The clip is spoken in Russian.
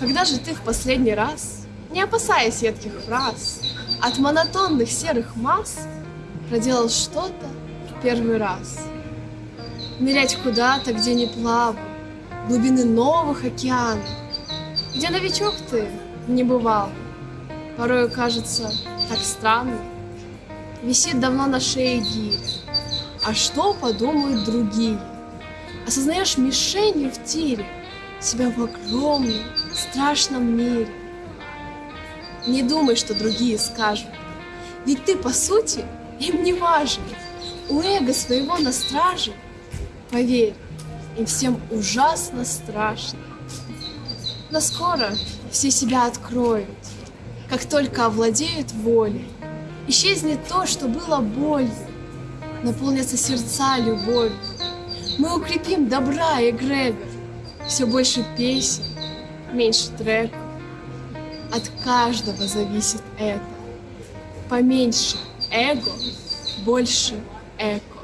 Когда же ты в последний раз, не опасаясь едких фраз, от монотонных серых масс, проделал что-то в первый раз? Нырять куда-то, где не плавал, глубины новых океанов, где новичок ты не бывал. Порою кажется так странно. Висит давно на шее гиря. А что подумают другие? Осознаешь мишенью в тире Себя в огромном, страшном мире. Не думай, что другие скажут, Ведь ты, по сути, им не важен. У эго своего на страже, Поверь, им всем ужасно страшно. Но скоро все себя откроют, Как только овладеют волей. Исчезнет то, что было болью, Наполнятся сердца любовью. Мы укрепим добра и эгрегор, Все больше песен, меньше треков. От каждого зависит это. Поменьше эго, больше эко.